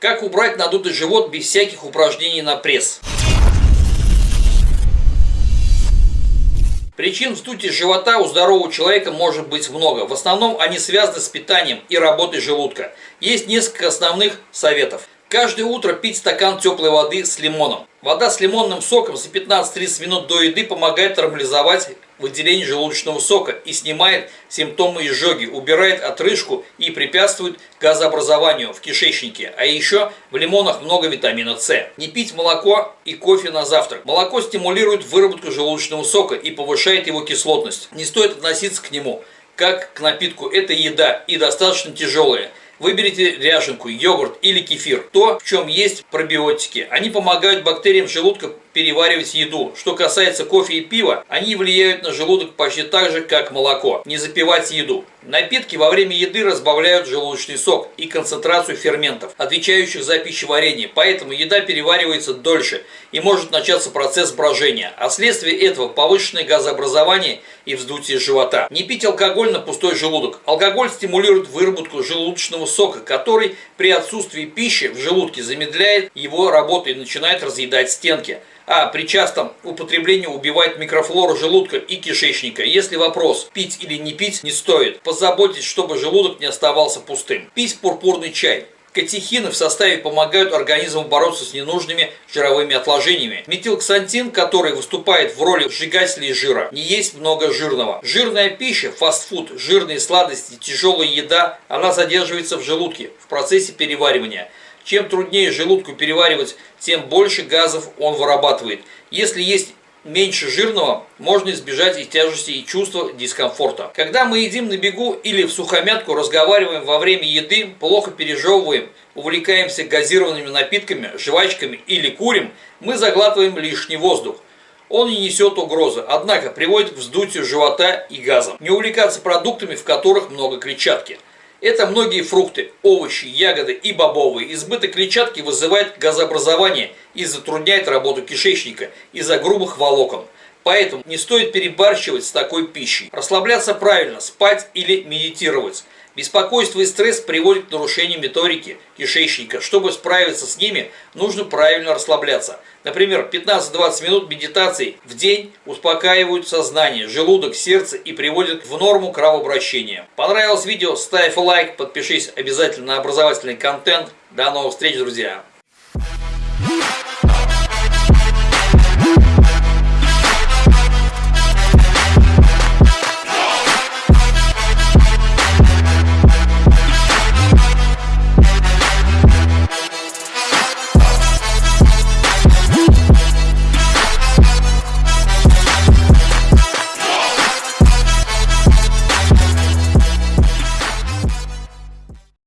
Как убрать надутый живот без всяких упражнений на пресс? Причин вздутия живота у здорового человека может быть много. В основном они связаны с питанием и работой желудка. Есть несколько основных советов. Каждое утро пить стакан теплой воды с лимоном. Вода с лимонным соком за 15-30 минут до еды помогает нормализовать выделение желудочного сока и снимает симптомы изжоги, убирает отрыжку и препятствует газообразованию в кишечнике. А еще в лимонах много витамина С. Не пить молоко и кофе на завтрак. Молоко стимулирует выработку желудочного сока и повышает его кислотность. Не стоит относиться к нему как к напитку. Это еда и достаточно тяжелая. Выберите ряженку, йогурт или кефир. То, в чем есть пробиотики. Они помогают бактериям желудка переваривать еду. Что касается кофе и пива, они влияют на желудок почти так же, как молоко. Не запивать еду. Напитки во время еды разбавляют желудочный сок и концентрацию ферментов, отвечающих за пищеварение, поэтому еда переваривается дольше и может начаться процесс брожения, а вследствие этого повышенное газообразование и вздутие живота. Не пить алкоголь на пустой желудок. Алкоголь стимулирует выработку желудочного сока, который при отсутствии пищи в желудке замедляет его работу и начинает разъедать стенки а при частом употреблении убивает микрофлору желудка и кишечника. Если вопрос, пить или не пить, не стоит, позаботьтесь, чтобы желудок не оставался пустым. Пить пурпурный чай. Катехины в составе помогают организму бороться с ненужными жировыми отложениями. Метилксантин, который выступает в роли сжигателя жира, не есть много жирного. Жирная пища, фастфуд, жирные сладости, тяжелая еда, она задерживается в желудке в процессе переваривания. Чем труднее желудку переваривать, тем больше газов он вырабатывает. Если есть меньше жирного, можно избежать и тяжести, и чувства дискомфорта. Когда мы едим на бегу или в сухомятку, разговариваем во время еды, плохо пережевываем, увлекаемся газированными напитками, жвачками или курим, мы заглатываем лишний воздух. Он не несет угрозы, однако приводит к вздутию живота и газам. Не увлекаться продуктами, в которых много клетчатки. Это многие фрукты, овощи, ягоды и бобовые. Избыток клетчатки вызывает газообразование и затрудняет работу кишечника из-за грубых волокон. Поэтому не стоит перебарщивать с такой пищей. Расслабляться правильно, спать или медитировать. Беспокойство и стресс приводят к нарушению меторики кишечника. Чтобы справиться с ними, нужно правильно расслабляться. Например, 15-20 минут медитации в день успокаивают сознание, желудок, сердце и приводят в норму кровообращения. Понравилось видео? Ставь лайк, подпишись обязательно на образовательный контент. До новых встреч, друзья!